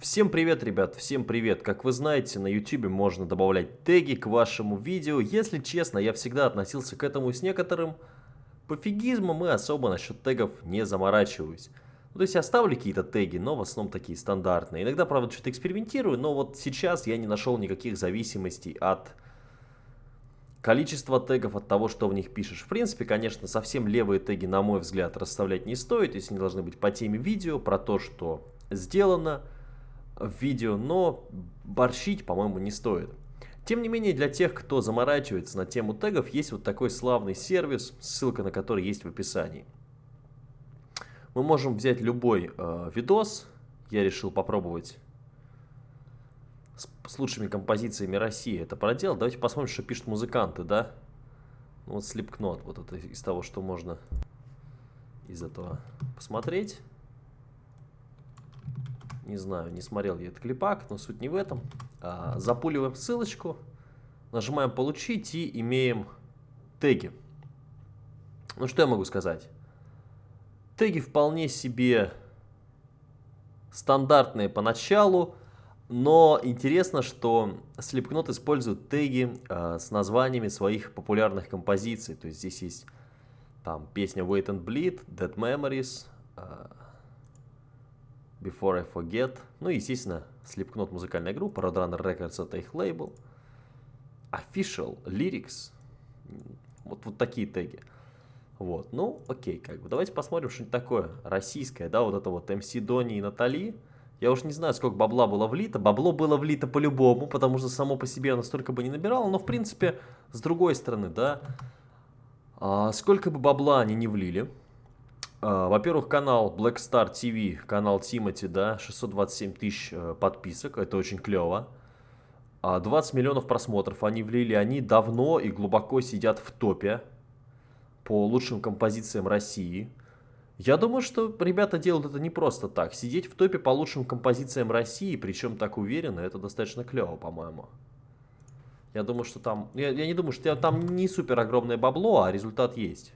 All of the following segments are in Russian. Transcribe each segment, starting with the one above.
Всем привет, ребят, всем привет. Как вы знаете, на YouTube можно добавлять теги к вашему видео. Если честно, я всегда относился к этому с некоторым пофигизмом и особо насчет тегов не заморачиваюсь. Ну, то есть я ставлю какие-то теги, но в основном такие стандартные. Иногда, правда, что-то экспериментирую, но вот сейчас я не нашел никаких зависимостей от количества тегов, от того, что в них пишешь. В принципе, конечно, совсем левые теги, на мой взгляд, расставлять не стоит. То есть они должны быть по теме видео, про то, что сделано в видео, но борщить, по-моему, не стоит. Тем не менее, для тех, кто заморачивается на тему тегов, есть вот такой славный сервис, ссылка на который есть в описании. Мы можем взять любой э, видос, я решил попробовать с, с лучшими композициями России это проделать. Давайте посмотрим, что пишут музыканты, да? Ну, вот Slipknot, вот это из того, что можно из этого посмотреть. Не знаю, не смотрел я этот клипак, но суть не в этом. А, запуливаем ссылочку, нажимаем «Получить» и имеем теги. Ну, что я могу сказать? Теги вполне себе стандартные поначалу, но интересно, что Slipknot использует теги э, с названиями своих популярных композиций. То есть здесь есть там песня Wait and Bleed, Dead Memories, э, Before I Forget. Ну и, естественно, Slipknot музыкальная группа, Roadrunner Records это их лейбл. Official, Lyrics. Вот, вот такие теги. Вот, ну, окей, как бы. Давайте посмотрим что-нибудь такое российское, да, вот это вот MC Дони и Натали. Я уж не знаю, сколько бабла было влито. Бабло было влито по-любому, потому что само по себе оно столько бы не набирало. Но, в принципе, с другой стороны, да, а, сколько бы бабла они не влили, во-первых, канал Black Star TV, канал Тимати, да, 627 тысяч э, подписок, это очень клево. 20 а, миллионов просмотров они влили, они давно и глубоко сидят в топе по лучшим композициям России. Я думаю, что ребята делают это не просто так. Сидеть в топе по лучшим композициям России, причем так уверенно, это достаточно клево, по-моему. Я думаю, что там... Я, я не думаю, что там не супер огромное бабло, а результат есть.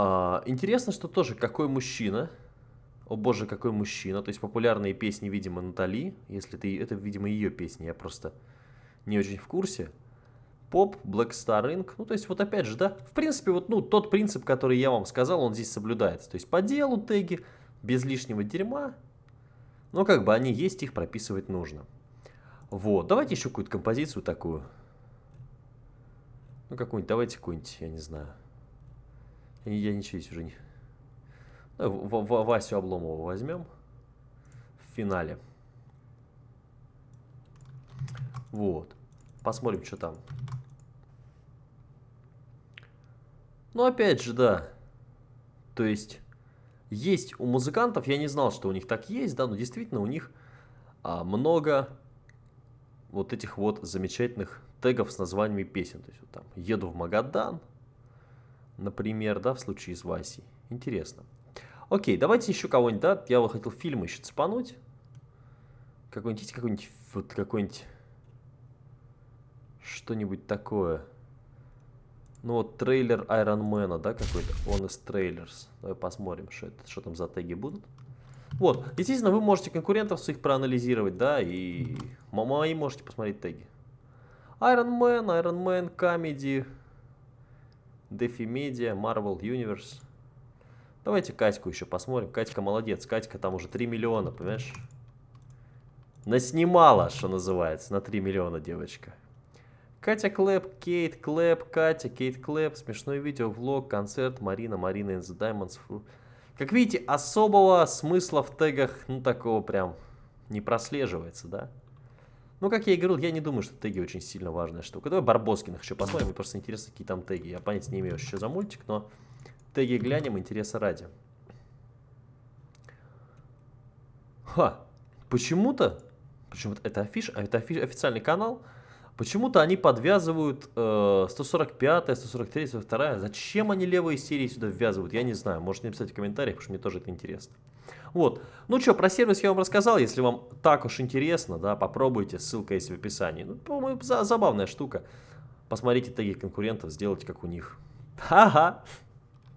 А, интересно, что тоже какой мужчина, о боже, какой мужчина, то есть популярные песни, видимо, Натали, если ты, это, видимо, ее песни, я просто не очень в курсе. Поп, Black Star Inc. Ну, то есть, вот опять же, да, в принципе, вот, ну, тот принцип, который я вам сказал, он здесь соблюдается. То есть, по делу теги, без лишнего дерьма, но как бы они есть, их прописывать нужно. Вот, давайте еще какую-то композицию такую. Ну, какую-нибудь, давайте какую-нибудь, я не знаю. Я ничего здесь уже не... В -в Васю Обломова возьмем в финале. Вот. Посмотрим, что там. Ну, опять же, да. То есть, есть у музыкантов, я не знал, что у них так есть, да, но действительно у них а, много вот этих вот замечательных тегов с названиями песен. То есть, вот там, еду в Магадан, например, да, в случае с Васей. Интересно. Окей, давайте еще кого-нибудь, да, я бы хотел фильм еще цепануть. Какой-нибудь, какой-нибудь, вот какой-нибудь, что-нибудь такое. Ну вот трейлер Iron Man, да, какой-то, он из трейлерс. Давай посмотрим, что, это, что там за теги будут. Вот, естественно, вы можете конкурентов своих проанализировать, да, и мои можете посмотреть теги. Iron Man, Iron Man, Comedy, Дефи Media, Marvel Universe. Давайте Катьку еще посмотрим. Катька молодец. Катька там уже 3 миллиона, понимаешь? Наснимала, что называется, на 3 миллиона девочка. Катя Клэп, Кейт Клэп, Катя, Кейт Клэп, смешное видео, влог, концерт, Марина, Марина in the Diamonds. Как видите, особого смысла в тегах, ну, такого прям не прослеживается, да? Ну, как я и говорил, я не думаю, что теги очень сильно важная штука. Давай Барбоскиных еще посмотрим. Мне просто интересно, какие там теги. Я понятия не имею, что за мультик, но теги глянем, интереса ради. Ха, почему-то, почему-то это афиш, а это афиш, официальный канал, почему-то они подвязывают э, 145, 143, 142. Зачем они левые серии сюда ввязывают, я не знаю. Можете написать в комментариях, потому что мне тоже это интересно. Вот. Ну что, про сервис я вам рассказал. Если вам так уж интересно, да, попробуйте. Ссылка есть в описании. Ну, по-моему, забавная штука. Посмотрите теги конкурентов, сделайте как у них. Ха-ха.